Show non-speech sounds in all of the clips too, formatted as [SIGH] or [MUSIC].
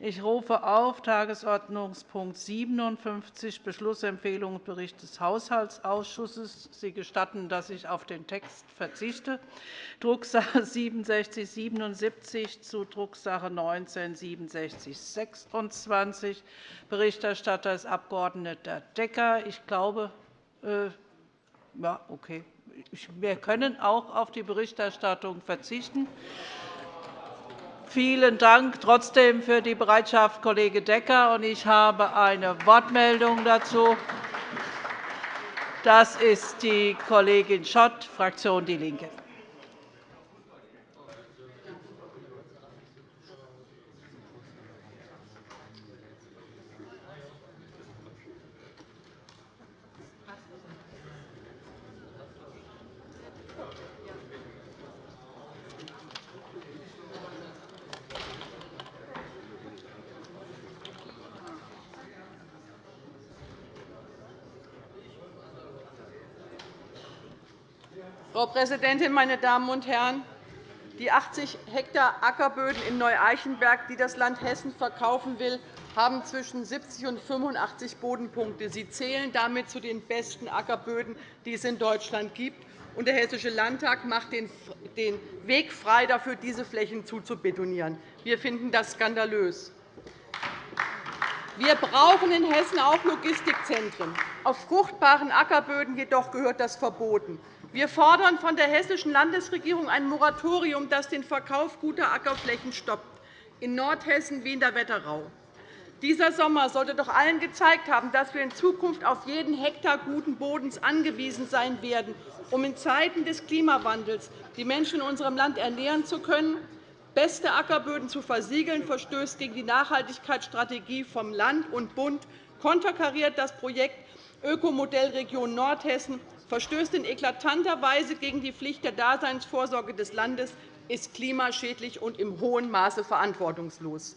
Ich rufe auf Tagesordnungspunkt 57, Beschlussempfehlung und Bericht des Haushaltsausschusses. Sie gestatten, dass ich auf den Text verzichte. Drucksache [LAUGHS] 6777 zu Drucksache 19 6726. Berichterstatter ist Abg. Decker. Ich glaube, äh, ja, okay. wir können auch auf die Berichterstattung verzichten. Vielen Dank trotzdem für die Bereitschaft, Kollege Decker. Ich habe eine Wortmeldung dazu. Das ist die Kollegin Schott, Fraktion DIE LINKE. Präsidentin, meine Damen und Herren! Die 80 Hektar Ackerböden in Neu-Eichenberg, die das Land Hessen verkaufen will, haben zwischen 70 und 85 Bodenpunkte. Sie zählen damit zu den besten Ackerböden, die es in Deutschland gibt. der Hessische Landtag macht den Weg frei dafür, diese Flächen zuzubetonieren. Wir finden das skandalös. Wir brauchen in Hessen auch Logistikzentren. Auf fruchtbaren Ackerböden jedoch gehört das verboten. Wir fordern von der Hessischen Landesregierung ein Moratorium, das den Verkauf guter Ackerflächen stoppt, in Nordhessen wie in der Wetterau. Dieser Sommer sollte doch allen gezeigt haben, dass wir in Zukunft auf jeden Hektar guten Bodens angewiesen sein werden, um in Zeiten des Klimawandels die Menschen in unserem Land ernähren zu können. Beste Ackerböden zu versiegeln, verstößt gegen die Nachhaltigkeitsstrategie vom Land und Bund, konterkariert das Projekt Ökomodellregion Nordhessen verstößt in eklatanter Weise gegen die Pflicht der Daseinsvorsorge des Landes, ist klimaschädlich und im hohen Maße verantwortungslos.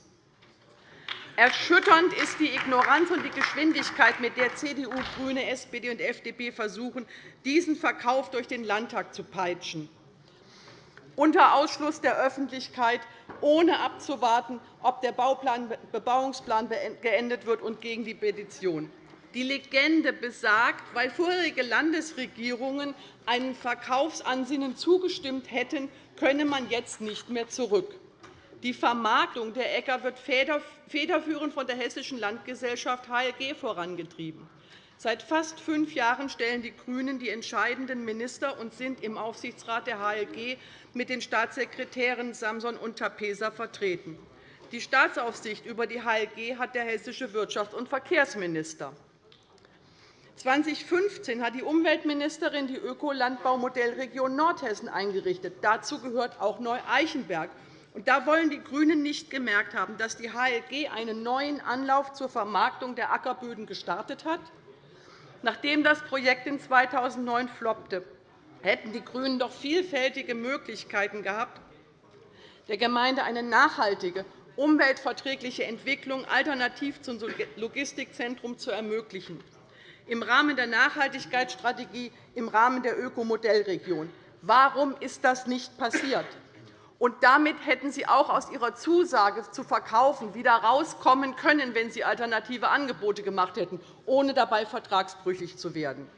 Erschütternd ist die Ignoranz und die Geschwindigkeit, mit der CDU, GRÜNE, SPD und FDP versuchen, diesen Verkauf durch den Landtag zu peitschen, unter Ausschluss der Öffentlichkeit, ohne abzuwarten, ob der Bebauungsplan geendet wird, und gegen die Petition. Die Legende besagt, weil vorherige Landesregierungen einem Verkaufsansinnen zugestimmt hätten, könne man jetzt nicht mehr zurück. Die Vermarktung der Äcker wird federführend von der Hessischen Landgesellschaft HLG vorangetrieben. Seit fast fünf Jahren stellen die GRÜNEN die entscheidenden Minister und sind im Aufsichtsrat der HLG mit den Staatssekretären Samson und Tapesa vertreten. Die Staatsaufsicht über die HLG hat der hessische Wirtschafts- und Verkehrsminister. 2015 hat die Umweltministerin die Ökolandbaumodellregion Nordhessen eingerichtet. Dazu gehört auch Neu-Eichenberg. Da wollen die GRÜNEN nicht gemerkt haben, dass die HLG einen neuen Anlauf zur Vermarktung der Ackerböden gestartet hat. Nachdem das Projekt in 2009 floppte, hätten die GRÜNEN doch vielfältige Möglichkeiten gehabt, der Gemeinde eine nachhaltige, umweltverträgliche Entwicklung alternativ zum Logistikzentrum zu ermöglichen im Rahmen der Nachhaltigkeitsstrategie, im Rahmen der Ökomodellregion. Warum ist das nicht passiert? Und damit hätten Sie auch aus Ihrer Zusage zu verkaufen wieder herauskommen können, wenn Sie alternative Angebote gemacht hätten, ohne dabei vertragsbrüchig zu werden.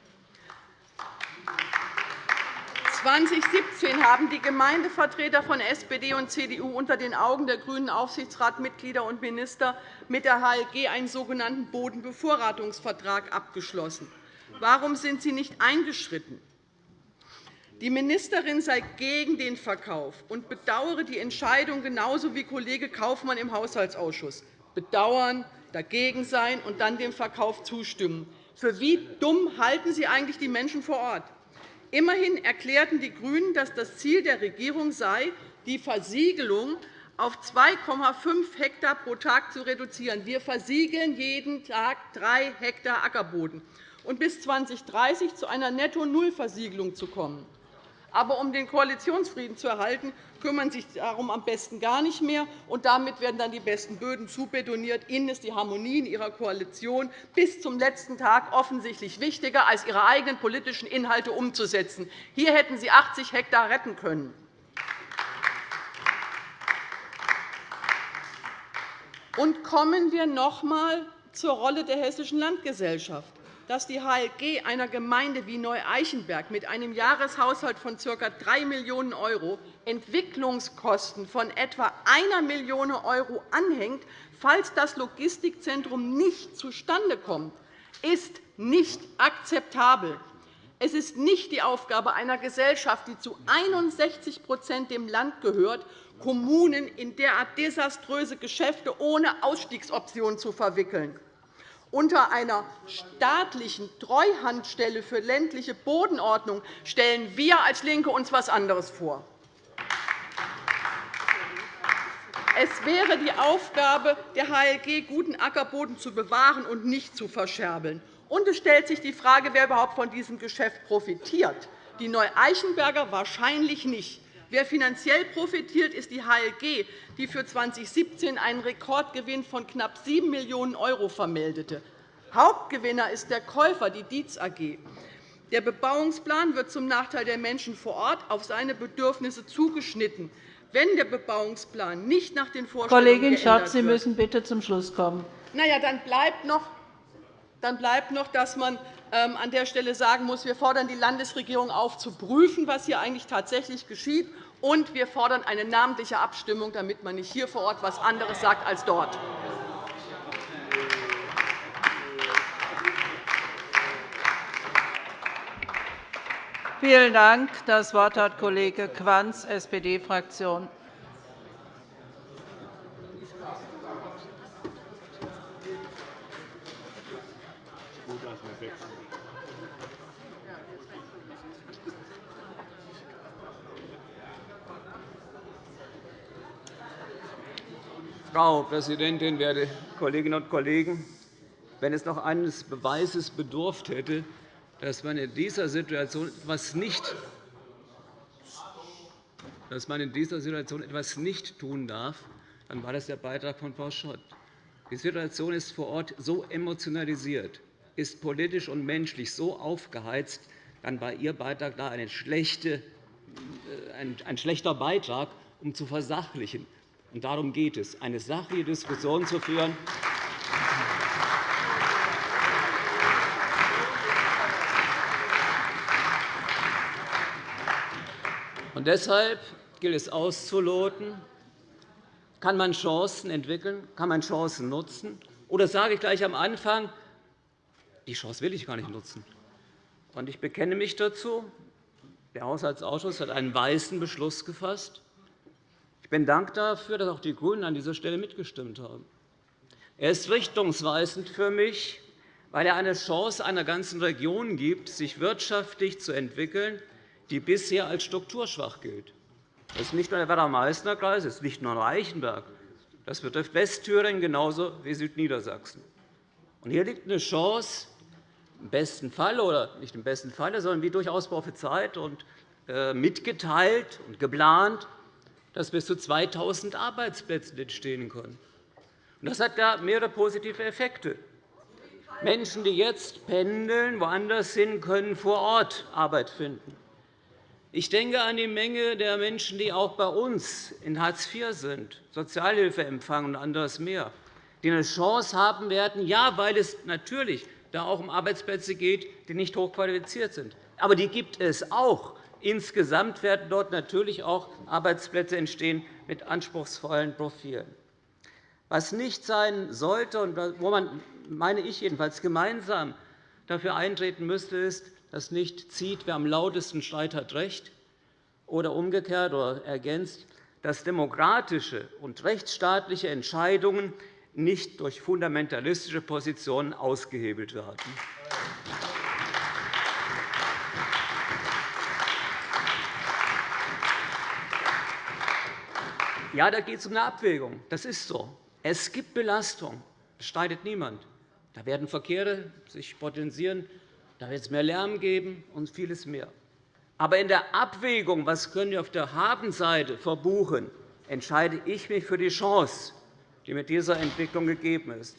2017 haben die Gemeindevertreter von SPD und CDU unter den Augen der grünen Aufsichtsratsmitglieder und Minister mit der HLG einen sogenannten Bodenbevorratungsvertrag abgeschlossen. Warum sind Sie nicht eingeschritten? Die Ministerin sei gegen den Verkauf und bedauere die Entscheidung genauso wie Kollege Kaufmann im Haushaltsausschuss. Bedauern, dagegen sein und dann dem Verkauf zustimmen. Für wie dumm halten Sie eigentlich die Menschen vor Ort? Immerhin erklärten die GRÜNEN, dass das Ziel der Regierung sei, die Versiegelung auf 2,5 Hektar pro Tag zu reduzieren. Wir versiegeln jeden Tag drei Hektar Ackerboden und bis 2030 zu einer Netto-Null-Versiegelung zu kommen. Aber um den Koalitionsfrieden zu erhalten, kümmern sich darum am besten gar nicht mehr. Und damit werden dann die besten Böden zubetoniert. Ihnen ist die Harmonie in Ihrer Koalition bis zum letzten Tag offensichtlich wichtiger, als Ihre eigenen politischen Inhalte umzusetzen. Hier hätten Sie 80 Hektar retten können. Und kommen wir noch einmal zur Rolle der Hessischen Landgesellschaft. Dass die HLG einer Gemeinde wie Neu-Eichenberg mit einem Jahreshaushalt von ca. 3 Millionen € Entwicklungskosten von etwa 1 Million € anhängt, falls das Logistikzentrum nicht zustande kommt, ist nicht akzeptabel. Es ist nicht die Aufgabe einer Gesellschaft, die zu 61% dem Land gehört, Kommunen in derart desaströse Geschäfte ohne Ausstiegsoption zu verwickeln. Unter einer staatlichen Treuhandstelle für ländliche Bodenordnung stellen wir als LINKE uns etwas anderes vor. Es wäre die Aufgabe der HLG, guten Ackerboden zu bewahren und nicht zu verscherbeln. Und es stellt sich die Frage, wer überhaupt von diesem Geschäft profitiert. Die Neu-Eichenberger wahrscheinlich nicht. Wer finanziell profitiert, ist die HLG, die für 2017 einen Rekordgewinn von knapp 7 Millionen € vermeldete. Hauptgewinner ist der Käufer, die Dietz AG. Der Bebauungsplan wird zum Nachteil der Menschen vor Ort auf seine Bedürfnisse zugeschnitten. Wenn der Bebauungsplan nicht nach den Vorstellungen Kollegin Schott, Sie müssen bitte zum Schluss kommen. Na ja, dann bleibt noch, dann bleibt noch, dass man ähm, an der Stelle sagen muss, wir fordern die Landesregierung auf, zu prüfen, was hier eigentlich tatsächlich geschieht, und wir fordern eine namentliche Abstimmung, damit man nicht hier vor Ort etwas anderes sagt als dort. Vielen Dank. Das Wort hat Kollege Quanz, SPD-Fraktion. Frau Präsidentin, werte Kolleginnen und Kollegen! Wenn es noch eines Beweises bedurft hätte, dass man in dieser Situation etwas nicht dass man in dieser Situation etwas nicht tun darf, dann war das der Beitrag von Frau Schott. Die Situation ist vor Ort so emotionalisiert, ist politisch und menschlich so aufgeheizt, dann war Ihr Beitrag da äh, ein schlechter Beitrag, um zu versachlichen. Und darum geht es, eine sachliche Diskussion zu führen. Und deshalb gilt es auszuloten, kann man Chancen entwickeln, kann man Chancen nutzen, oder sage ich gleich am Anfang, die Chance will ich gar nicht nutzen. Und ich bekenne mich dazu. Der Haushaltsausschuss hat einen weißen Beschluss gefasst. Ich bin dankbar dafür, dass auch die GRÜNEN an dieser Stelle mitgestimmt haben. Er ist richtungsweisend für mich, weil er eine Chance einer ganzen Region gibt, sich wirtschaftlich zu entwickeln, die bisher als strukturschwach gilt. Das ist nicht nur der Werder-Meißner-Kreis, das ist nicht nur Reichenberg. Das betrifft Westthüringen genauso wie Südniedersachsen. hier liegt eine Chance, im besten Fall oder nicht im besten Falle, sondern wie durchaus prophezeit und äh, mitgeteilt und geplant, dass bis zu 2.000 Arbeitsplätze entstehen können. Das hat mehrere positive Effekte. Menschen, die jetzt pendeln, woanders hin, können vor Ort Arbeit finden. Ich denke an die Menge der Menschen, die auch bei uns in Hartz IV sind, Sozialhilfe empfangen und anderes mehr, die eine Chance haben werden, ja, weil es natürlich da auch um Arbeitsplätze geht, die nicht hochqualifiziert sind. Aber die gibt es auch. Insgesamt werden dort natürlich auch Arbeitsplätze entstehen mit anspruchsvollen Profilen. Was nicht sein sollte und wo man, meine ich jedenfalls, gemeinsam dafür eintreten müsste, ist, dass nicht zieht, wer am lautesten schreit, hat Recht, oder umgekehrt oder ergänzt, dass demokratische und rechtsstaatliche Entscheidungen nicht durch fundamentalistische Positionen ausgehebelt werden. Ja, da geht es um eine Abwägung. Das ist so. Es gibt Belastung. Das streitet niemand. Da werden Verkehre sich potenzieren, da wird es mehr Lärm geben und vieles mehr. Aber in der Abwägung, was können wir auf der Habenseite verbuchen, entscheide ich mich für die Chance, die mit dieser Entwicklung gegeben ist.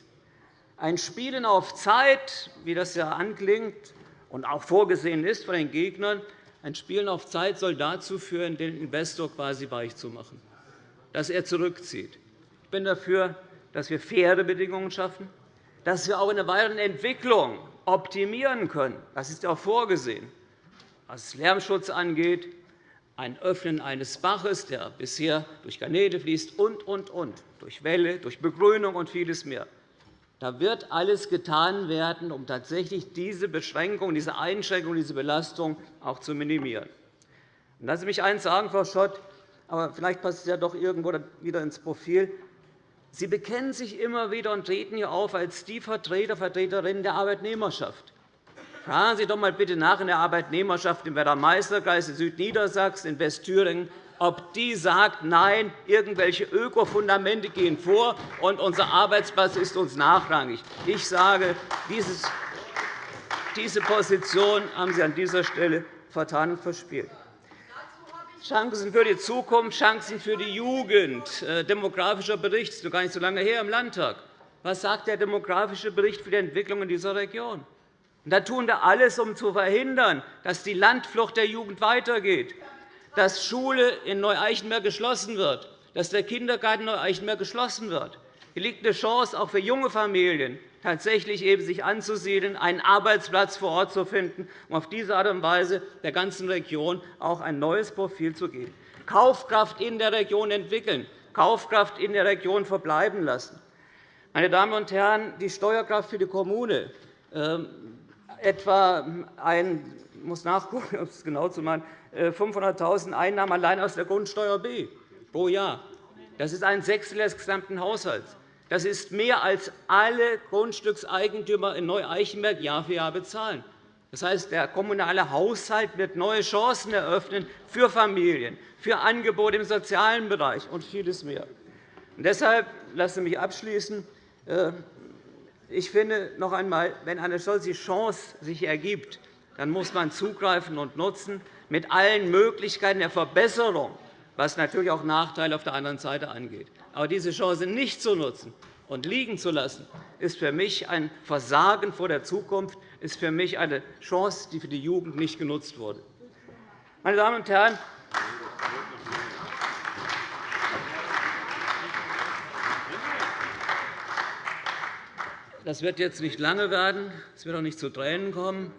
Ein Spielen auf Zeit, wie das ja anklingt und auch vorgesehen ist von den Gegnern, ein Spielen auf Zeit soll dazu führen, den Investor quasi weich zu machen dass er zurückzieht. Ich bin dafür, dass wir faire Bedingungen schaffen, dass wir auch in der weiteren Entwicklung optimieren können. Das ist auch vorgesehen. Was Lärmschutz angeht, ein Öffnen eines Baches, der bisher durch Kanäle fließt, und, und, und, durch Wälle, durch Begrünung und vieles mehr. Da wird alles getan werden, um tatsächlich diese Beschränkung, diese Einschränkung, diese Belastung auch zu minimieren. Lassen Sie mich eines sagen, Frau Schott, aber vielleicht passt es ja doch irgendwo wieder ins Profil. Sie bekennen sich immer wieder und treten hier auf als die Vertreter, Vertreterinnen der Arbeitnehmerschaft. Fragen Sie doch einmal bitte nach in der Arbeitnehmerschaft im Werder-Meißner-Kreis, in Südniedersachsen, in Westthüringen, ob die sagt, nein, irgendwelche Ökofundamente gehen vor, und unser Arbeitsplatz ist uns nachrangig. Ich sage, diese Position haben Sie an dieser Stelle vertan und verspielt. Chancen für die Zukunft, Chancen für die Jugend. Äh, demografischer Bericht ist noch gar nicht so lange her im Landtag. Was sagt der demografische Bericht für die Entwicklung in dieser Region? da tun wir alles, um zu verhindern, dass die Landflucht der Jugend weitergeht, dass Schule in Neu-Eichenberg geschlossen wird, dass der Kindergarten in Neu-Eichenberg geschlossen wird. Hier liegt eine Chance auch für junge Familien, tatsächlich eben sich anzusiedeln, einen Arbeitsplatz vor Ort zu finden, um auf diese Art und Weise der ganzen Region auch ein neues Profil zu geben. Kaufkraft in der Region entwickeln, Kaufkraft in der Region verbleiben lassen. Meine Damen und Herren, die Steuerkraft für die Kommune ähm, etwa ein muss nachgucken, um es genau zu machen, 500.000 äh, Einnahmen allein aus der Grundsteuer B pro Jahr. Das ist ein Sechstel des gesamten Haushalts. Das ist mehr, als alle Grundstückseigentümer in Neu-Eichenberg Jahr für Jahr bezahlen. Das heißt, der kommunale Haushalt wird neue Chancen eröffnen für Familien, für Angebote im sozialen Bereich und vieles mehr. Und deshalb lassen Sie mich abschließen. Äh, ich finde noch einmal, wenn eine solche Chance sich ergibt, dann muss man zugreifen und nutzen mit allen Möglichkeiten der Verbesserung, was natürlich auch Nachteile auf der anderen Seite angeht. Aber diese Chance nicht zu nutzen und liegen zu lassen, ist für mich ein Versagen vor der Zukunft, ist für mich eine Chance, die für die Jugend nicht genutzt wurde. Meine Damen und Herren, Das wird jetzt nicht lange werden. Es wird auch nicht zu Tränen kommen.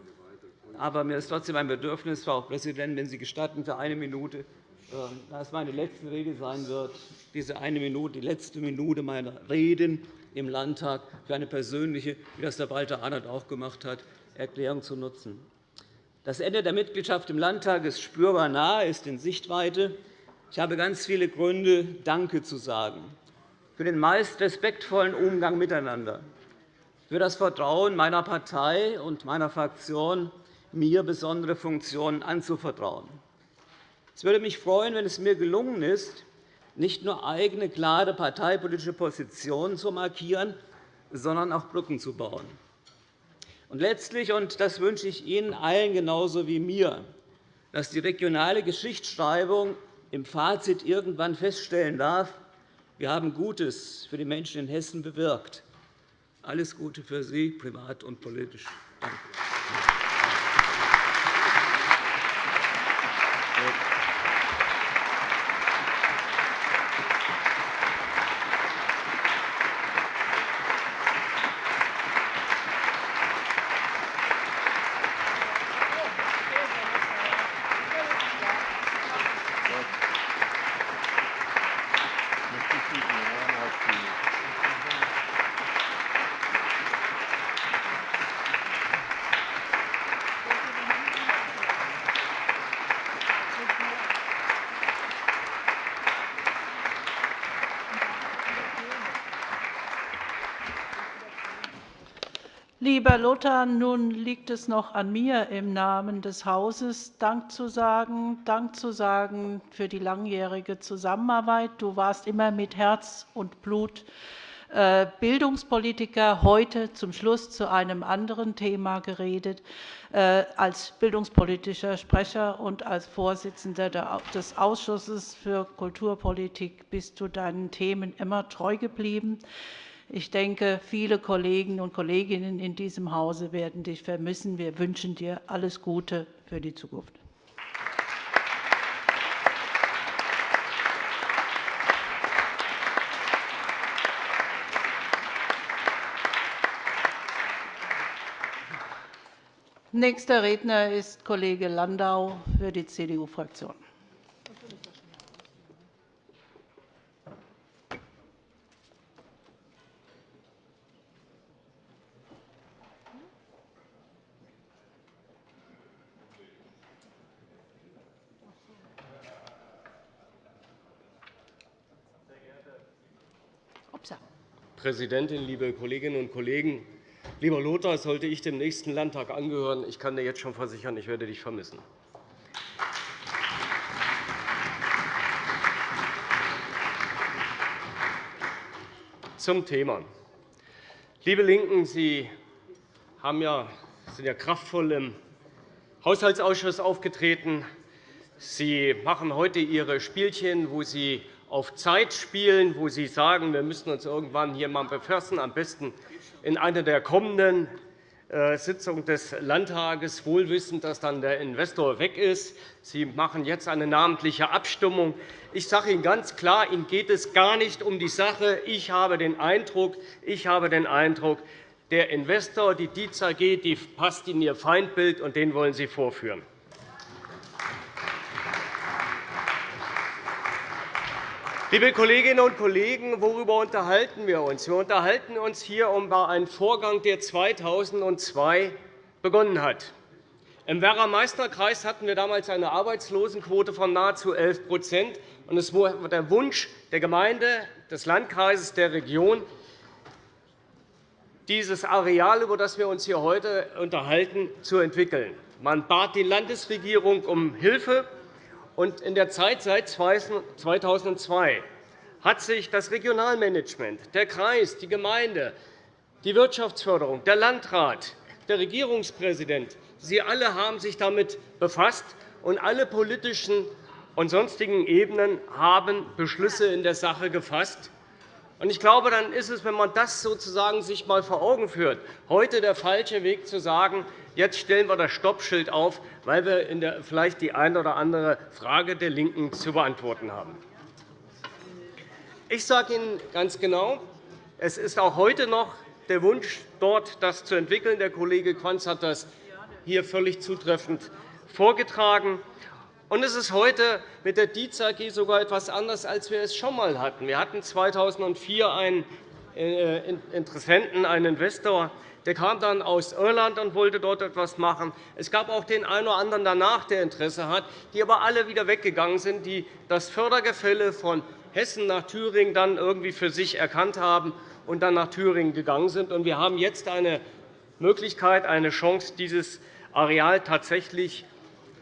Aber mir ist trotzdem ein Bedürfnis, Frau Präsidentin, wenn Sie gestatten, für eine Minute, da es meine letzte Rede sein wird, diese eine Minute, die letzte Minute meiner Reden im Landtag für eine persönliche, wie das der Walter Arnold auch gemacht hat, Erklärung zu nutzen. Das Ende der Mitgliedschaft im Landtag ist spürbar nahe, ist in Sichtweite. Ich habe ganz viele Gründe, Danke zu sagen für den meist respektvollen Umgang miteinander, für das Vertrauen meiner Partei und meiner Fraktion, mir besondere Funktionen anzuvertrauen. Es würde mich freuen, wenn es mir gelungen ist, nicht nur eigene, klare parteipolitische Positionen zu markieren, sondern auch Brücken zu bauen. Und letztlich, und das wünsche ich Ihnen allen genauso wie mir, dass die regionale Geschichtsschreibung im Fazit irgendwann feststellen darf, wir haben Gutes für die Menschen in Hessen bewirkt. Alles Gute für Sie, privat und politisch. Danke. Lieber Lothar, nun liegt es noch an mir, im Namen des Hauses Dank zu sagen, Dank zu sagen für die langjährige Zusammenarbeit. Du warst immer mit Herz und Blut äh, Bildungspolitiker, heute zum Schluss zu einem anderen Thema geredet. Äh, als bildungspolitischer Sprecher und als Vorsitzender des Ausschusses für Kulturpolitik bist du deinen Themen immer treu geblieben. Ich denke, viele Kollegen und Kolleginnen in diesem Hause werden dich vermissen. Wir wünschen dir alles Gute für die Zukunft. Nächster Redner ist Kollege Landau für die CDU-Fraktion. Präsidentin, liebe Kolleginnen und Kollegen! Lieber Lothar, sollte ich dem nächsten Landtag angehören, ich kann dir jetzt schon versichern, ich werde dich vermissen. Zum Thema. Liebe LINKEN, Sie haben ja, sind ja kraftvoll im Haushaltsausschuss aufgetreten. Sie machen heute Ihre Spielchen, wo Sie auf Zeit spielen, wo Sie sagen, wir müssen uns irgendwann hier mal befassen, am besten in einer der kommenden äh, Sitzungen des Landtages, wohl wissend, dass dann der Investor weg ist. Sie machen jetzt eine namentliche Abstimmung. Ich sage Ihnen ganz klar, Ihnen geht es gar nicht um die Sache. Ich habe den Eindruck, ich habe den Eindruck der Investor, die Dietz AG, die passt in Ihr Feindbild, und den wollen Sie vorführen. Liebe Kolleginnen und Kollegen, worüber unterhalten wir uns? Wir unterhalten uns hier über einen Vorgang, der 2002 begonnen hat. Im Werra-Meißner-Kreis hatten wir damals eine Arbeitslosenquote von nahezu 11 und Es war der Wunsch der Gemeinde, des Landkreises, der Region, dieses Areal, über das wir uns hier heute unterhalten, zu entwickeln. Man bat die Landesregierung um Hilfe, in der Zeit seit 2002 hat sich das Regionalmanagement, der Kreis, die Gemeinde, die Wirtschaftsförderung, der Landrat, der Regierungspräsident, Sie alle haben sich damit befasst, und alle politischen und sonstigen Ebenen haben Beschlüsse in der Sache gefasst. Ich glaube, dann ist es, wenn man das sozusagen sich einmal vor Augen führt, heute der falsche Weg zu sagen, Jetzt stellen wir das Stoppschild auf, weil wir vielleicht die eine oder andere Frage der LINKEN zu beantworten haben. Ich sage Ihnen ganz genau, es ist auch heute noch der Wunsch, dort das zu entwickeln. Der Kollege Quanz hat das hier völlig zutreffend vorgetragen. Und es ist heute mit der Dietz AG sogar etwas anders, als wir es schon einmal hatten. Wir hatten 2004 einen äh, Interessenten, einen Investor, der kam dann aus Irland und wollte dort etwas machen. Es gab auch den einen oder anderen danach, der Interesse hat, die aber alle wieder weggegangen sind, die das Fördergefälle von Hessen nach Thüringen dann irgendwie für sich erkannt haben und dann nach Thüringen gegangen sind. Wir haben jetzt eine Möglichkeit, eine Chance, dieses Areal tatsächlich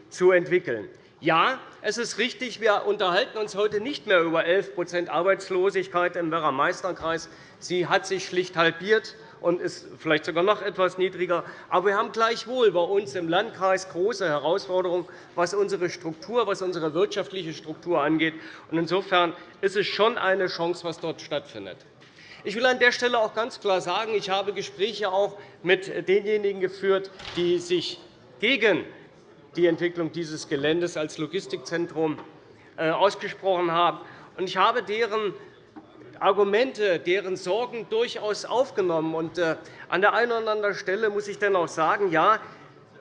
zu entwickeln. Ja, es ist richtig, wir unterhalten uns heute nicht mehr über 11% Arbeitslosigkeit im Werra-Meißner-Kreis. Sie hat sich schlicht halbiert und ist vielleicht sogar noch etwas niedriger. Aber wir haben gleichwohl bei uns im Landkreis große Herausforderungen, was unsere Struktur, was unsere wirtschaftliche Struktur angeht. Insofern ist es schon eine Chance, was dort stattfindet. Ich will an der Stelle auch ganz klar sagen, ich habe Gespräche auch mit denjenigen geführt, die sich gegen die Entwicklung dieses Geländes als Logistikzentrum äh, ausgesprochen haben. Ich habe deren Argumente, deren Sorgen durchaus aufgenommen. Äh, an der einen oder anderen Stelle muss ich dann auch sagen, ja,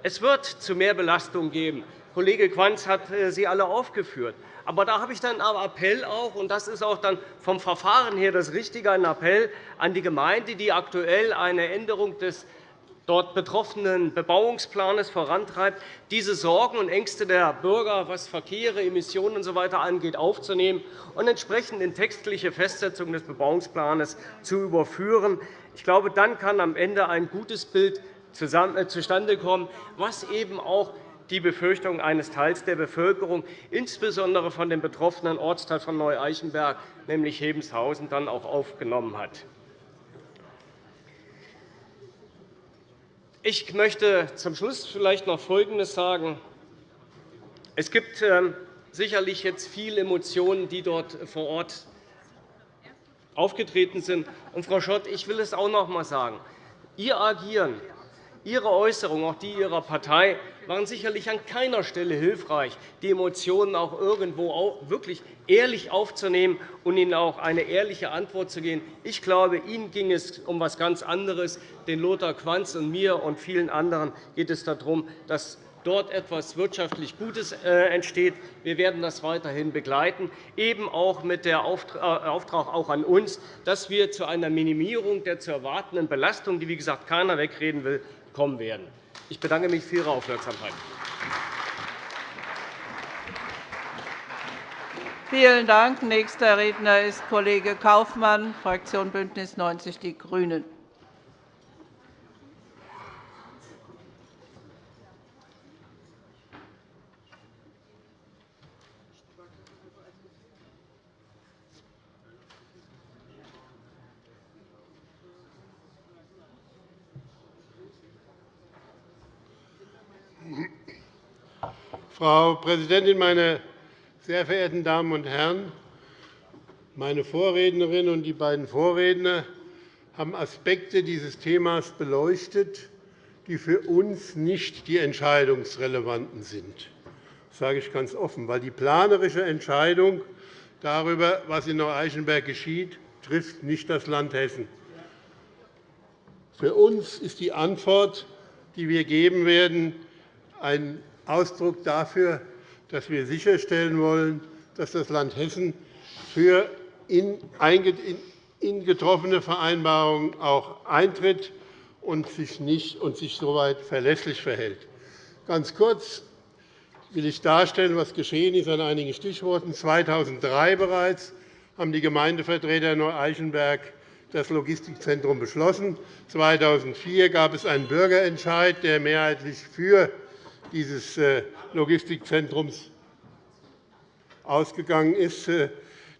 es wird zu mehr Belastung geben. Kollege Quanz hat äh, sie alle aufgeführt. Aber da habe ich dann einen Appell auch, und das ist auch dann vom Verfahren her das Richtige, ein Appell an die Gemeinde, die aktuell eine Änderung des dort betroffenen Bebauungsplans vorantreibt, diese Sorgen und Ängste der Bürger, was Verkehre, Emissionen usw. So angeht, aufzunehmen und entsprechend in textliche Festsetzung des Bebauungsplans zu überführen. Ich glaube, dann kann am Ende ein gutes Bild äh, zustande kommen, was eben auch die Befürchtung eines Teils der Bevölkerung, insbesondere von dem betroffenen Ortsteil von Neu-Eichenberg, nämlich Hebenshausen, dann auch aufgenommen hat. Ich möchte zum Schluss vielleicht noch Folgendes sagen. Es gibt ähm, sicherlich jetzt viele Emotionen, die dort vor Ort aufgetreten sind. Und, Frau Schott, ich will es auch noch einmal sagen. Ihr Agieren Ihre Äußerungen, auch die Ihrer Partei, waren sicherlich an keiner Stelle hilfreich, die Emotionen auch irgendwo wirklich ehrlich aufzunehmen und Ihnen auch eine ehrliche Antwort zu geben. Ich glaube, Ihnen ging es um etwas ganz anderes. Den Lothar Quanz und mir und vielen anderen geht es darum, dass dort etwas wirtschaftlich Gutes äh, entsteht. Wir werden das weiterhin begleiten, eben auch mit dem äh, Auftrag auch an uns, dass wir zu einer Minimierung der zu erwartenden Belastung, die wie gesagt keiner wegreden will, kommen werden. Ich bedanke mich für Ihre Aufmerksamkeit. Vielen Dank. Nächster Redner ist Kollege Kaufmann, Fraktion BÜNDNIS 90 die GRÜNEN. Frau Präsidentin, meine sehr verehrten Damen und Herren! Meine Vorrednerin und die beiden Vorredner haben Aspekte dieses Themas beleuchtet, die für uns nicht die entscheidungsrelevanten sind. Das sage ich ganz offen, weil die planerische Entscheidung darüber, was in Neu-Eichenberg geschieht, trifft nicht das Land Hessen. Für uns ist die Antwort, die wir geben werden, ein Ausdruck dafür, dass wir sicherstellen wollen, dass das Land Hessen für in getroffene Vereinbarungen auch eintritt und sich, nicht, und sich soweit verlässlich verhält. Ganz kurz will ich darstellen, was geschehen ist an einigen Stichworten. 2003 bereits haben die Gemeindevertreter Neu-Eichenberg das Logistikzentrum beschlossen. 2004 gab es einen Bürgerentscheid, der mehrheitlich für dieses äh, Logistikzentrums ausgegangen ist. Äh,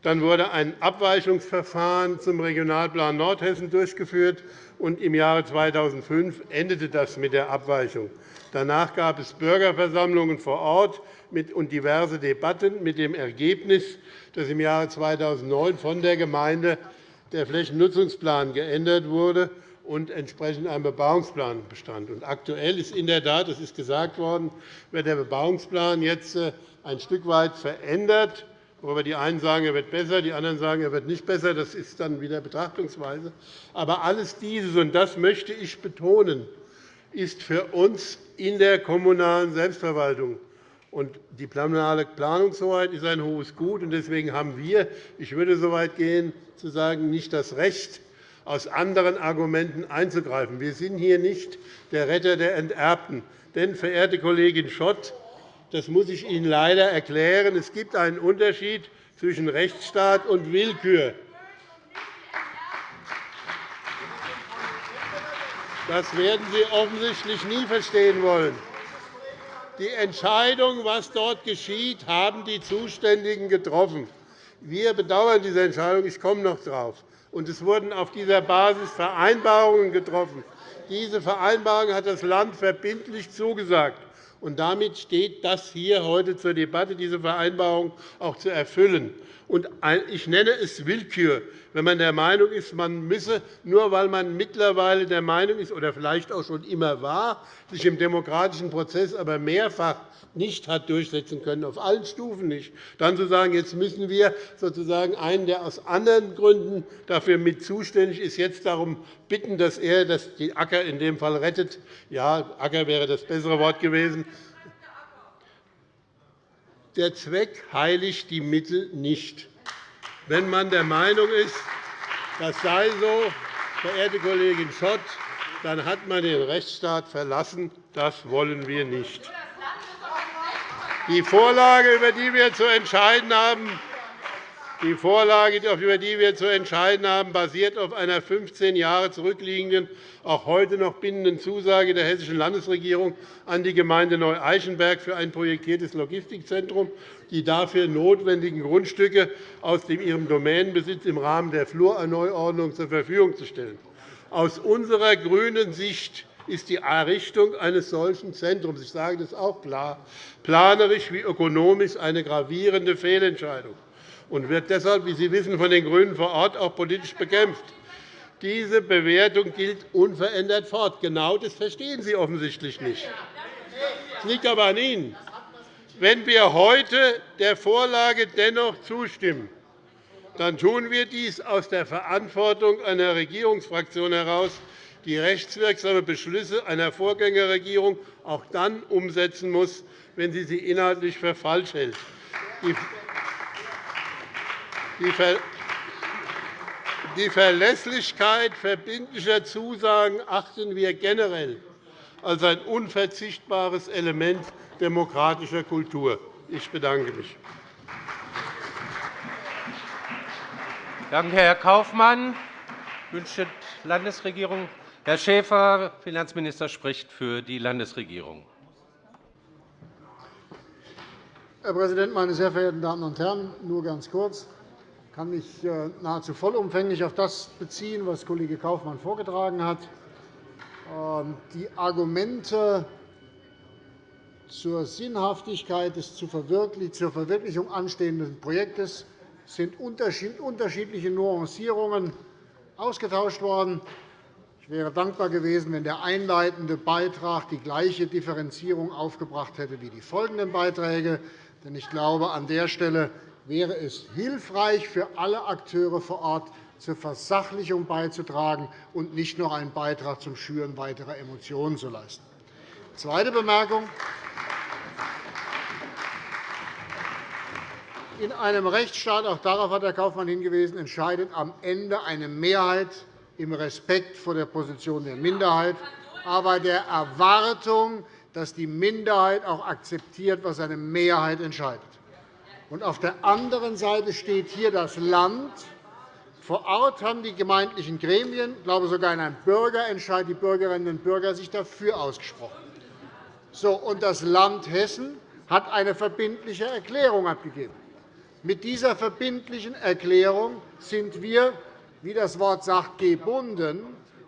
dann wurde ein Abweichungsverfahren zum Regionalplan Nordhessen durchgeführt, und im Jahre 2005 endete das mit der Abweichung. Danach gab es Bürgerversammlungen vor Ort und diverse Debatten mit dem Ergebnis, dass im Jahre 2009 von der Gemeinde der Flächennutzungsplan geändert wurde und entsprechend ein Bebauungsplan bestand. aktuell ist in der Tat, das ist gesagt worden, wird der Bebauungsplan jetzt äh, ein Stück weit verändert, worüber die einen sagen, er wird besser, die anderen sagen, er wird nicht besser. Das ist dann wieder Betrachtungsweise. Aber alles dieses, und das möchte ich betonen, ist für uns in der kommunalen Selbstverwaltung. Und die kommunale Planungshoheit ist ein hohes Gut. Deswegen haben wir, ich würde so weit gehen, zu sagen, nicht das Recht, aus anderen Argumenten einzugreifen. Wir sind hier nicht der Retter der Enterbten. Denn, verehrte Kollegin Schott, das muss ich Ihnen leider erklären, es gibt einen Unterschied zwischen Rechtsstaat und Willkür. Das werden Sie offensichtlich nie verstehen wollen. Die Entscheidung, was dort geschieht, haben die Zuständigen getroffen. Wir bedauern diese Entscheidung. Ich komme noch darauf und es wurden auf dieser Basis Vereinbarungen getroffen. Diese Vereinbarungen hat das Land verbindlich zugesagt. Und damit steht das hier heute zur Debatte, diese Vereinbarung auch zu erfüllen. Ich nenne es Willkür, wenn man der Meinung ist, man müsse, nur weil man mittlerweile der Meinung ist oder vielleicht auch schon immer war, sich im demokratischen Prozess aber mehrfach nicht hat durchsetzen können, auf allen Stufen nicht, dann zu sagen, jetzt müssen wir sozusagen einen, der aus anderen Gründen dafür mit zuständig ist, jetzt darum bitten, dass er die Acker in dem Fall rettet. Ja, Acker wäre das bessere Wort gewesen. Der Zweck heiligt die Mittel nicht. Wenn man der Meinung ist, das sei so, verehrte Kollegin Schott, dann hat man den Rechtsstaat verlassen. Das wollen wir nicht. Die Vorlage, über die wir zu entscheiden haben, die Vorlage, über die wir zu entscheiden haben, basiert auf einer 15 Jahre zurückliegenden, auch heute noch bindenden Zusage der Hessischen Landesregierung an die Gemeinde Neu-Eichenberg für ein projektiertes Logistikzentrum, die dafür notwendigen Grundstücke aus ihrem Domänenbesitz im Rahmen der Flurneuordnung zur Verfügung zu stellen. Aus unserer grünen Sicht ist die Errichtung eines solchen Zentrums, ich sage das auch klar, planerisch wie ökonomisch eine gravierende Fehlentscheidung und wird deshalb, wie Sie wissen, von den GRÜNEN vor Ort auch politisch bekämpft. Diese Bewertung gilt unverändert fort. Genau das verstehen Sie offensichtlich nicht. Es liegt aber an Ihnen. Wenn wir heute der Vorlage dennoch zustimmen, dann tun wir dies aus der Verantwortung einer Regierungsfraktion heraus, die rechtswirksame Beschlüsse einer Vorgängerregierung auch dann umsetzen muss, wenn sie sie inhaltlich für falsch hält. Die Verlässlichkeit verbindlicher Zusagen achten wir generell als ein unverzichtbares Element demokratischer Kultur. Ich bedanke mich. Danke, Herr Kaufmann. Wünscht die Landesregierung Herr Schäfer, Finanzminister, spricht für die Landesregierung. Herr Präsident, meine sehr verehrten Damen und Herren! Nur ganz kurz. Ich kann mich äh, nahezu vollumfänglich auf das beziehen, was Kollege Kaufmann vorgetragen hat. Ähm, die Argumente zur Sinnhaftigkeit des zur Verwirklichung anstehenden Projektes sind unterschiedliche Nuancierungen ausgetauscht worden. Ich wäre dankbar gewesen, wenn der einleitende Beitrag die gleiche Differenzierung aufgebracht hätte wie die folgenden Beiträge. Denn ich glaube, an der Stelle wäre es hilfreich für alle Akteure vor Ort, zur Versachlichung beizutragen und nicht noch einen Beitrag zum Schüren weiterer Emotionen zu leisten. Zweite Bemerkung. In einem Rechtsstaat, auch darauf hat Herr Kaufmann hingewiesen, entscheidet am Ende eine Mehrheit im Respekt vor der Position der Minderheit, aber der Erwartung, dass die Minderheit auch akzeptiert, was eine Mehrheit entscheidet. Und auf der anderen Seite steht hier das Land. Vor Ort haben die gemeindlichen Gremien, ich glaube sogar in einem Bürgerentscheid, die Bürgerinnen und Bürger sich dafür ausgesprochen. So, und das Land Hessen hat eine verbindliche Erklärung abgegeben. Mit dieser verbindlichen Erklärung sind wir, wie das Wort sagt, gebunden,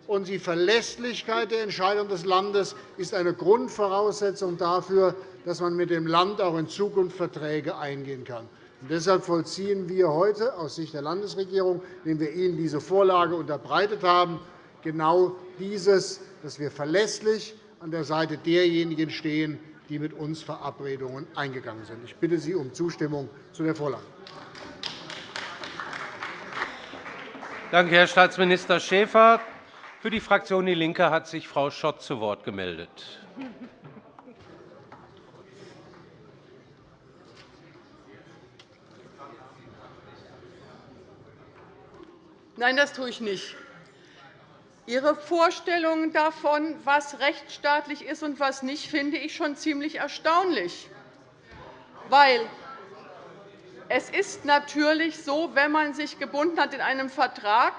und die Verlässlichkeit der Entscheidung des Landes ist eine Grundvoraussetzung dafür, dass man mit dem Land auch in Zukunft Verträge eingehen kann. Und deshalb vollziehen wir heute aus Sicht der Landesregierung, indem wir Ihnen diese Vorlage unterbreitet haben, genau dieses, dass wir verlässlich an der Seite derjenigen stehen, die mit uns Verabredungen eingegangen sind. Ich bitte Sie um Zustimmung zu der Vorlage. Danke, Herr Staatsminister Schäfer. Für die Fraktion DIE LINKE hat sich Frau Schott zu Wort gemeldet. Nein, das tue ich nicht. Ihre Vorstellung davon, was rechtsstaatlich ist und was nicht, finde ich schon ziemlich erstaunlich. Weil es ist natürlich so, wenn man sich gebunden hat in einem Vertrag,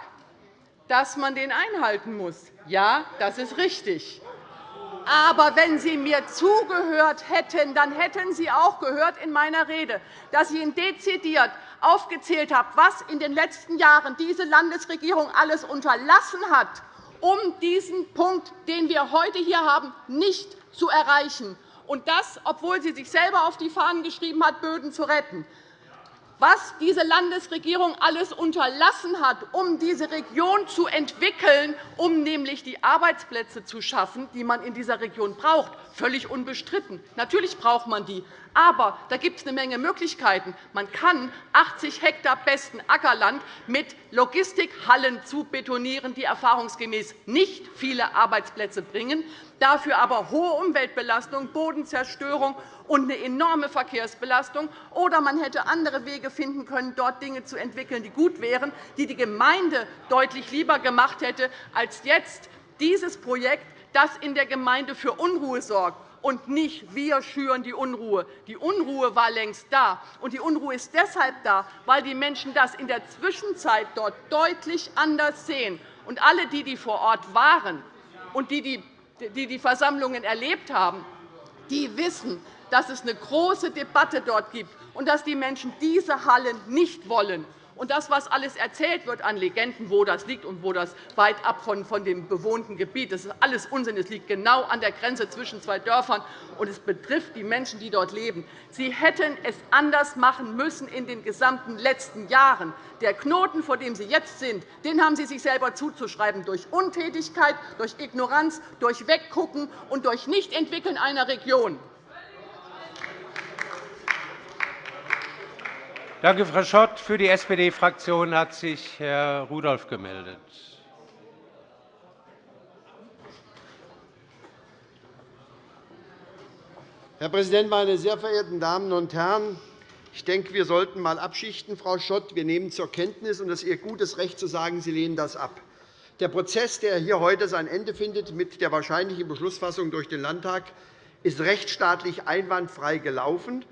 dass man den einhalten muss. Ja, das ist richtig. Aber wenn Sie mir zugehört hätten, dann hätten Sie auch gehört in meiner Rede, dass ich Ihnen dezidiert aufgezählt habe, was in den letzten Jahren diese Landesregierung alles unterlassen hat, um diesen Punkt, den wir heute hier haben, nicht zu erreichen. Und das, obwohl sie sich selber auf die Fahnen geschrieben hat, Böden zu retten was diese Landesregierung alles unterlassen hat, um diese Region zu entwickeln, um nämlich die Arbeitsplätze zu schaffen, die man in dieser Region braucht. Völlig unbestritten. Natürlich braucht man die. Aber da gibt es eine Menge Möglichkeiten. Man kann 80 Hektar besten Ackerland mit Logistikhallen zu betonieren, die erfahrungsgemäß nicht viele Arbeitsplätze bringen, dafür aber hohe Umweltbelastung, Bodenzerstörung und eine enorme Verkehrsbelastung. Oder man hätte andere Wege finden können, dort Dinge zu entwickeln, die gut wären, die die Gemeinde deutlich lieber gemacht hätte, als jetzt dieses Projekt, das in der Gemeinde für Unruhe sorgt und nicht wir schüren die Unruhe. Die Unruhe war längst da. Und die Unruhe ist deshalb da, weil die Menschen das in der Zwischenzeit dort deutlich anders sehen. Und alle, die, die vor Ort waren und die die, Versammlungen erlebt haben, die wissen, dass es eine große Debatte dort gibt und dass die Menschen diese Hallen nicht wollen. Und das, was alles erzählt wird an Legenden, wo das liegt und wo das weit ab von, von dem bewohnten Gebiet, das ist alles Unsinn. Es liegt genau an der Grenze zwischen zwei Dörfern, und es betrifft die Menschen, die dort leben. Sie hätten es anders machen müssen in den gesamten letzten Jahren. Der Knoten, vor dem Sie jetzt sind, den haben Sie sich selber zuzuschreiben durch Untätigkeit, durch Ignoranz, durch Weggucken und durch Nichtentwickeln einer Region. Danke, Frau Schott. Für die SPD-Fraktion hat sich Herr Rudolph gemeldet. Herr Präsident, meine sehr verehrten Damen und Herren! Ich denke, wir sollten einmal abschichten, Frau Schott. Wir nehmen zur Kenntnis, und es ist Ihr gutes Recht zu sagen, Sie lehnen das ab. Der Prozess, der hier heute sein Ende findet mit der wahrscheinlichen Beschlussfassung durch den Landtag, ist rechtsstaatlich einwandfrei gelaufen.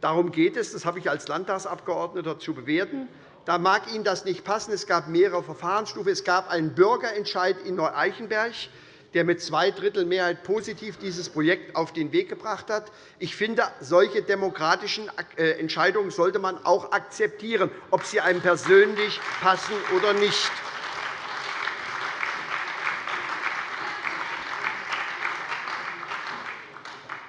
Darum geht es, das habe ich als Landtagsabgeordneter zu bewerten. Da mag Ihnen das nicht passen. Es gab mehrere Verfahrensstufen. Es gab einen Bürgerentscheid in Neu-Eichenberg, der mit zwei Drittel Mehrheit positiv dieses Projekt auf den Weg gebracht hat. Ich finde, solche demokratischen äh, Entscheidungen sollte man auch akzeptieren, ob sie einem persönlich passen oder nicht.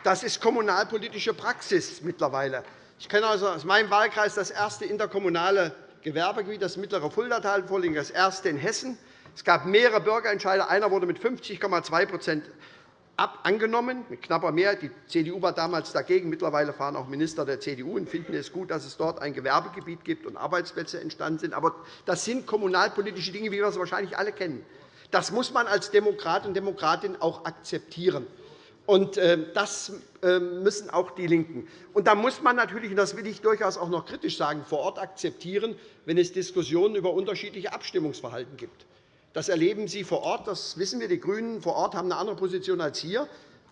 Das ist kommunalpolitische Praxis mittlerweile. Ich kenne also aus meinem Wahlkreis das erste interkommunale Gewerbegebiet, das mittlere Fuldatal vorliegen, das erste in Hessen. Es gab mehrere Bürgerentscheide. Einer wurde mit 50,2% angenommen, mit knapper Mehrheit. Die CDU war damals dagegen. Mittlerweile fahren auch Minister der CDU und finden es gut, dass es dort ein Gewerbegebiet gibt und Arbeitsplätze entstanden sind. Aber das sind kommunalpolitische Dinge, wie wir sie wahrscheinlich alle kennen. Das muss man als Demokrat und Demokratin auch akzeptieren. Und ähm, das ähm, müssen auch die LINKEN. Und da muss man natürlich, und das will ich durchaus auch noch kritisch sagen, vor Ort akzeptieren, wenn es Diskussionen über unterschiedliche Abstimmungsverhalten gibt. Das erleben Sie vor Ort. Das wissen wir. Die GRÜNEN vor Ort haben eine andere Position als hier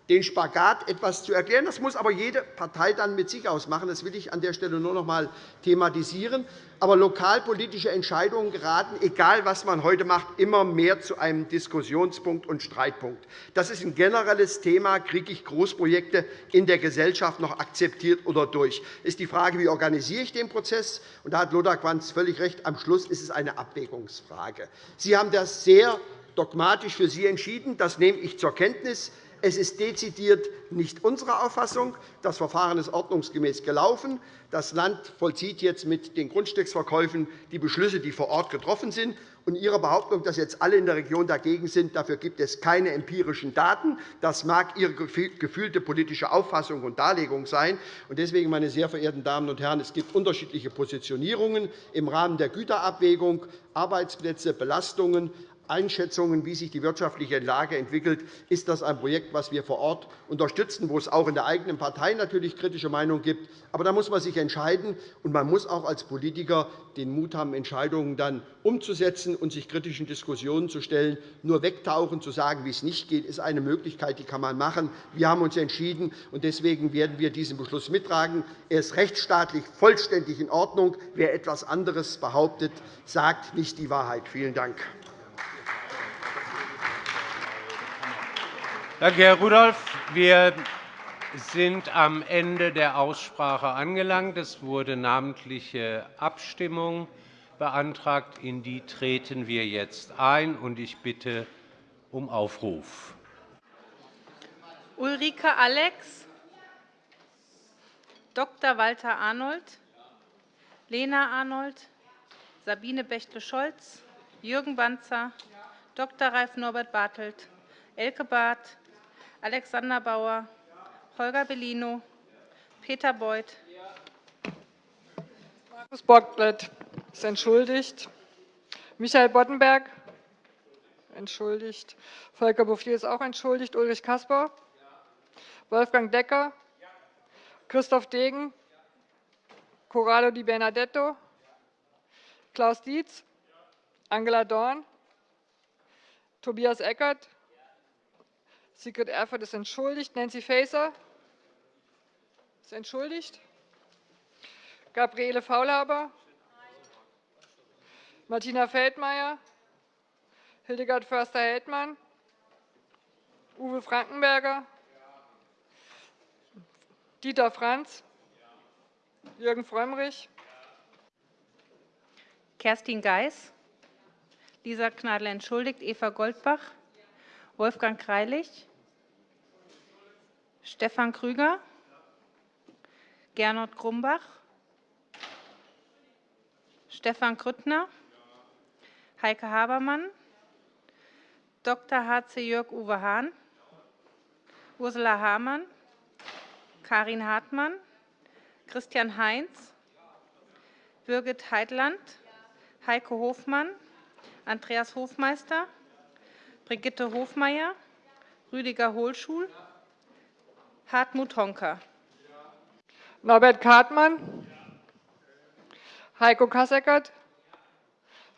den Spagat etwas zu erklären. Das muss aber jede Partei dann mit sich ausmachen. Das will ich an der Stelle nur noch einmal thematisieren. Aber lokalpolitische Entscheidungen geraten, egal was man heute macht, immer mehr zu einem Diskussionspunkt und Streitpunkt. Das ist ein generelles Thema. Kriege ich Großprojekte in der Gesellschaft noch akzeptiert oder durch? Das ist die Frage, wie organisiere ich den Prozess? Und da hat Lothar Quanz völlig recht. Am Schluss ist es eine Abwägungsfrage. Sie haben das sehr dogmatisch für Sie entschieden. Das nehme ich zur Kenntnis. Es ist dezidiert nicht unsere Auffassung. Das Verfahren ist ordnungsgemäß gelaufen. Das Land vollzieht jetzt mit den Grundstücksverkäufen die Beschlüsse, die vor Ort getroffen sind. Und Ihre Behauptung, dass jetzt alle in der Region dagegen sind, dafür gibt es keine empirischen Daten. Das mag Ihre gefühlte politische Auffassung und Darlegung sein. Deswegen, meine sehr verehrten Damen und Herren, es gibt unterschiedliche Positionierungen im Rahmen der Güterabwägung, Arbeitsplätze, Belastungen, Einschätzungen, wie sich die wirtschaftliche Lage entwickelt, ist das ein Projekt, das wir vor Ort unterstützen, wo es auch in der eigenen Partei natürlich kritische Meinungen gibt. Aber da muss man sich entscheiden, und man muss auch als Politiker den Mut haben, Entscheidungen dann umzusetzen und sich kritischen Diskussionen zu stellen. Nur wegtauchen, zu sagen, wie es nicht geht, ist eine Möglichkeit, die kann man machen. Wir haben uns entschieden, und deswegen werden wir diesen Beschluss mittragen. Er ist rechtsstaatlich vollständig in Ordnung. Wer etwas anderes behauptet, sagt nicht die Wahrheit. Vielen Dank. Danke, Herr Rudolph. Wir sind am Ende der Aussprache angelangt. Es wurde namentliche Abstimmung beantragt. In die treten wir jetzt ein. Ich bitte um Aufruf. Ulrike Alex, Dr. Walter Arnold, Lena Arnold, Sabine Bechtle-Scholz, Jürgen Banzer, Dr. Ralf Norbert Bartelt, Elke Barth, Alexander Bauer, Holger Bellino, Peter Beuth. Markus Bocklet ist entschuldigt. Michael Boddenberg entschuldigt. Volker Bouffier ist auch entschuldigt. Ulrich Kasper. Wolfgang Decker. Christoph Degen. Corrado Di Bernadetto. Klaus Dietz. Angela Dorn. Tobias Eckert. Sigrid Erfurth ist entschuldigt. Nancy Faeser ist entschuldigt. Gabriele Faulhaber. Martina Feldmayer. Hildegard Förster-Heldmann. Uwe Frankenberger. Dieter Franz. Jürgen Frömmrich. Kerstin Geis, Lisa Gnadl entschuldigt, Eva Goldbach, Wolfgang Greilich, Stefan Krüger, Gernot Grumbach, Stefan Grüttner, Heike Habermann, Dr. H.C. Jörg-Uwe Hahn, Ursula Hamann, Karin Hartmann, Christian Heinz, Birgit Heitland, Heike Hofmann, Andreas Hofmeister, Brigitte Hofmeier, Rüdiger Hohlschul, Hartmut Honka. Norbert Kartmann, Heiko Kasseckert,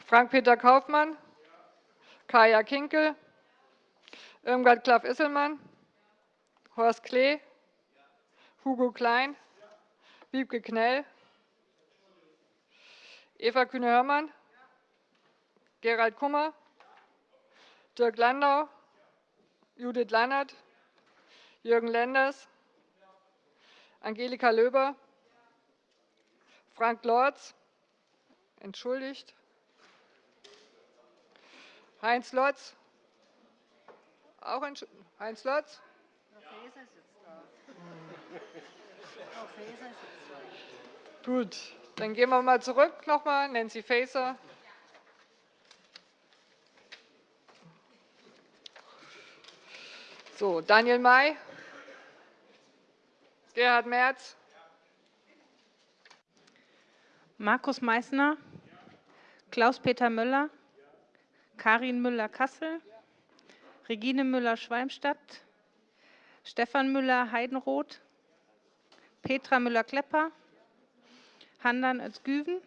Frank-Peter Kaufmann, Kaya Kinkel, Irmgard Klaff-Isselmann, Horst Klee, Hugo Klein, Wiebke Knell, Eva Kühne-Hörmann, Gerald Kummer, Dirk Landau, Judith Lannert, Jürgen Lenders, Angelika Löber, Frank Lorz, entschuldigt, Heinz Lotz, auch Heinz Lotz, Gut, dann gehen wir mal zurück nochmal. Nancy Faeser. So, Daniel May, Gerhard Merz, Markus Meysner, Klaus-Peter Müller, Karin Müller-Kassel, Regine Müller-Schwalmstadt, Stefan Müller-Heidenroth, Petra Müller-Klepper, Handan Özgüven,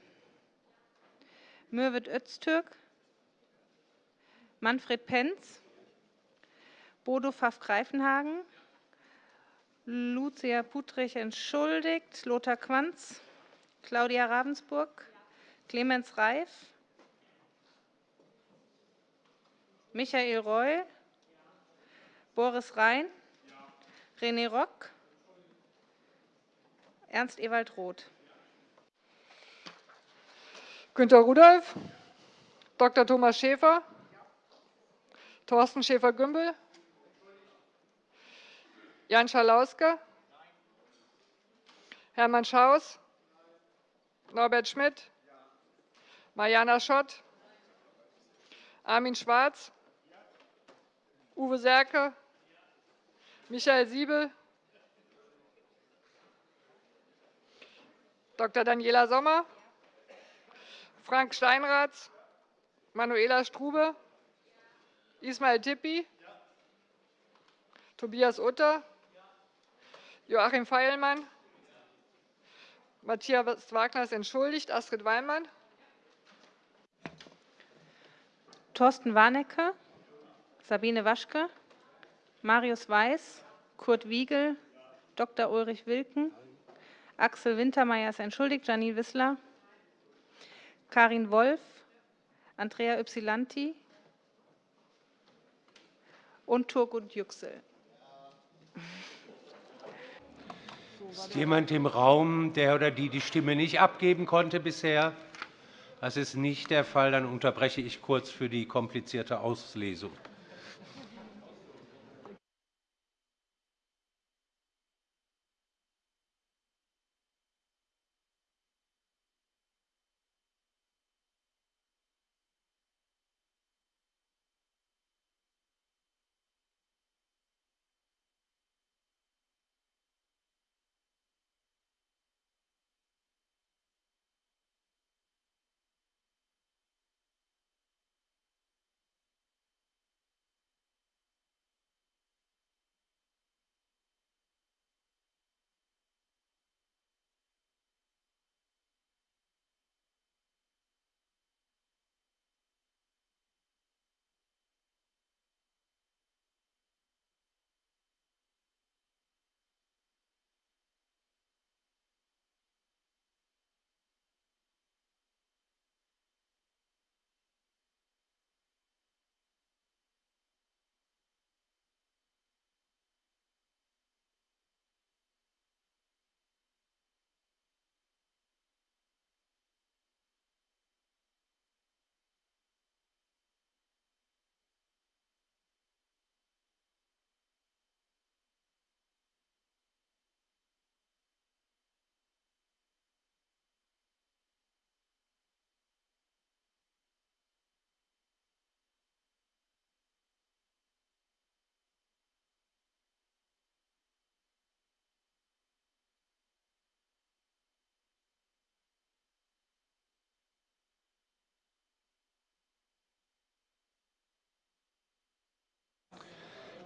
Mürvet Öztürk, Manfred Penz, Bodo Pfaff-Greifenhagen, Lucia Putrich entschuldigt, Lothar Quanz, Claudia Ravensburg, Clemens Reif, Michael Reul, Boris Rhein, René Rock, Ernst Ewald Roth. Günter Rudolph, Dr. Thomas Schäfer, Thorsten Schäfer-Gümbel, Jan Schalauske, Hermann Schaus, Norbert Schmidt, Mariana Schott, Armin Schwarz, Uwe Serke, Michael Siebel, Dr. Daniela Sommer, Frank Steinratz, Manuela Strube, Ismail Tippi, Tobias Utter, Joachim Feilmann, Matthias Wagner ist entschuldigt, Astrid Weinmann, Thorsten Warnecke, Sabine Waschke, Marius Weiß, Kurt Wiegel, Dr. Ulrich Wilken, Axel Wintermeyer ist entschuldigt, Janine Wissler, Karin Wolf, Andrea Ypsilanti. Und Turgut Yüksel. Ist jemand im Raum, der oder die die Stimme nicht abgeben konnte bisher? Das ist nicht der Fall. Dann unterbreche ich kurz für die komplizierte Auslesung.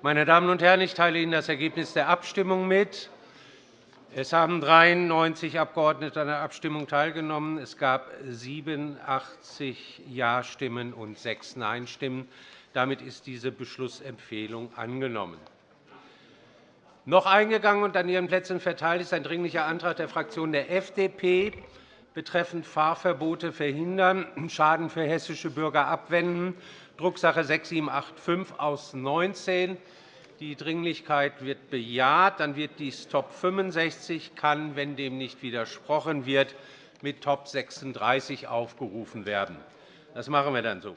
Meine Damen und Herren, ich teile Ihnen das Ergebnis der Abstimmung mit. Es haben 93 Abgeordnete an der Abstimmung teilgenommen. Es gab 87 Ja-Stimmen und sechs Nein-Stimmen. Damit ist diese Beschlussempfehlung angenommen. Noch eingegangen und an Ihren Plätzen verteilt ist ein Dringlicher Antrag der Fraktion der FDP betreffend Fahrverbote verhindern, Schaden für hessische Bürger abwenden, Drucksache 6785 aus 19. Die Dringlichkeit wird bejaht. Dann wird dies Top 65 kann, wenn dem nicht widersprochen wird, mit Top 36 aufgerufen werden. Das machen wir dann so.